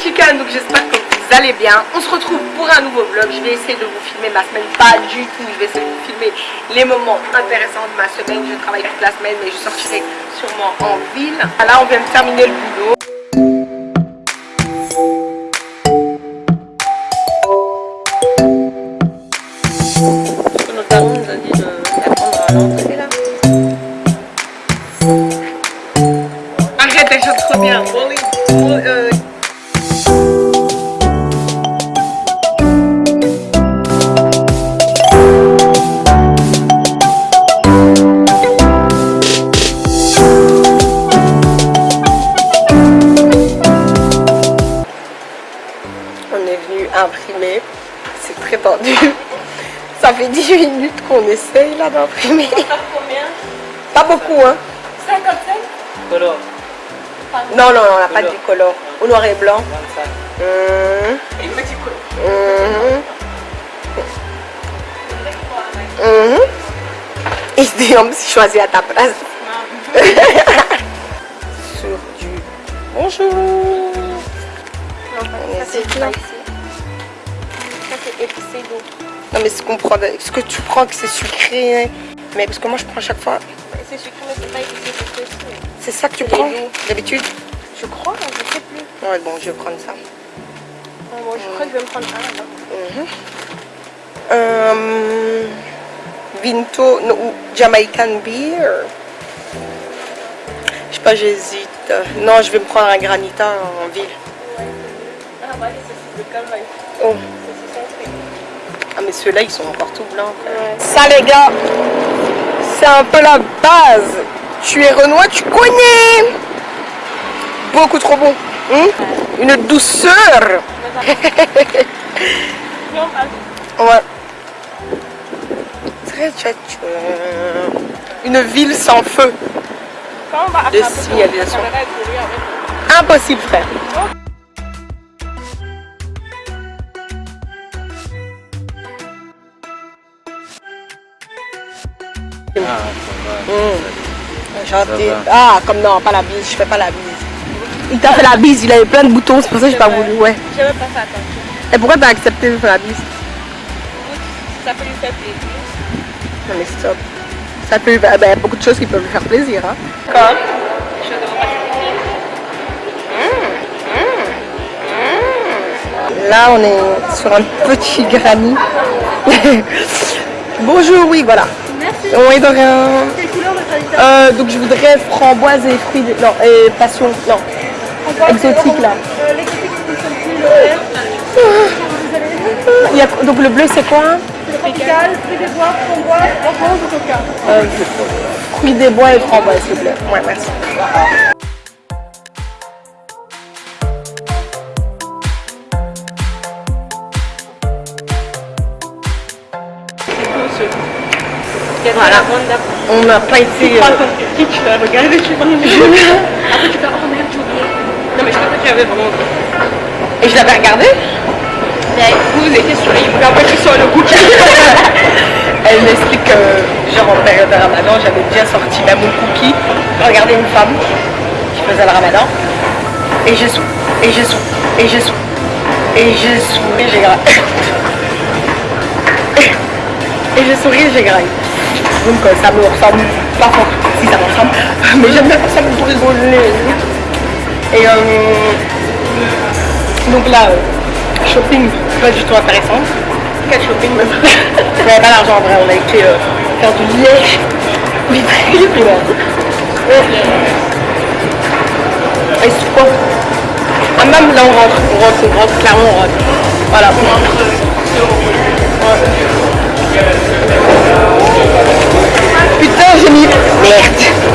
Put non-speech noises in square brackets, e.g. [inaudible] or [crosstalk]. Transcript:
Chican, donc j'espère que vous allez bien. On se retrouve pour un nouveau vlog. Je vais essayer de vous filmer ma semaine, pas du tout. Je vais essayer de vous filmer les moments intéressants de ma semaine. Je travaille toute la semaine, mais je sortirai sûrement en ville. Là, on vient de terminer le boulot. Chante trop bien. Rolling, roll- euh, On est venu imprimer. C'est très tendu. Ça fait 10 minutes qu'on essaye là d'imprimer. combien? Pas beaucoup hein. 55 Color, Non, non, on n'a pas de décolore. Au noir et blanc. 25. Et petit hum, hum. Et je dis, on me choisi à ta place. [laughs] Sur du bonjour. Ça c'est épicé d'eau. Non mais ce qu'on prend, ce que tu prends que c'est sucré, hein. mais parce que moi je prends à chaque fois, C'est sucré mais c'est pas épicé c'est. C'est ça que tu prends d'habitude? Je crois, je sais plus. Ouais bon je vais prendre ça. Bon, je crois que je vais me prendre un là. Mhm. Euh, Vinto ou Jamaican Beer. Je sais pas, j'hésite. Non, je vais me prendre un granita en ville. Ah bah les saucisses de calvaire. Oh. Saucisses. Ah mais ceux-là ils sont encore tout blancs. Ça les gars, c'est un peu la base. Tu es Renoir, tu connais. Beaucoup trop bon. Hein Une douceur. [laughs] Ouais. Très. Une ville sans feu. De signalisation. Impossible frère. Ah, ça va. Mmh. Ça Ah, comme non, pas la bise, je fais pas la bise. Il t'a fait la bise, il avait plein de boutons, c'est pour ça que j'ai pas voulu, ouais. Même pas fait attention. Et pourquoi t'as accepté de faire la bise? Ça peut lui faire plaisir. Non mais stop. Ça peut, bah, bah, beaucoup de choses qui peuvent lui faire plaisir. Hein. Comme? Je devrais pas Là, on est sur un petit granit. [laughs] Bonjour, oui, voilà. Merci. De qualité Euh, donc je voudrais framboise et fruits, de... non, et passion, non, exotique là. Euh, le. Il y a- donc le bleu c'est quoi Tropical, fruits des bois, framboise, orange ou coca. euh, Fruits des bois et framboise s'il vous plaît. Ouais, merci. Voilà. On n'a pas été... euh, Tu vas regarder, tu vas [laughs] Après tu oh merde. Non mais je pensais qu'il y avait vraiment. Et je l'avais regardé? Vous étiez sur les après tu sors le goût. [laughs] Elle m'explique que, genre en période de ramadan, j'avais bien sorti la moule cookie, regardé une femme qui faisait le ramadan, et j'ai sou, et j'ai sou, [coughs] [coughs] et j'ai sou, et j'ai graillé. Et j'ai souri et j'ai graillé. Donc ça me ressemble pas fort, si ça me ressemble, mais j'aime bien ça pour rigoler. Et euh, donc là, euh, shopping, pas du tout intéressant. Quel shopping même? [laughs] On pas d'argent en vrai, on a été euh, faire du liège. Mais très primaire. Et c'est quoi? Ah même là on rentre, on rentre, on rentre, clairement on rentre. Voilà. Ouais. Putain j'ai mis. Merde.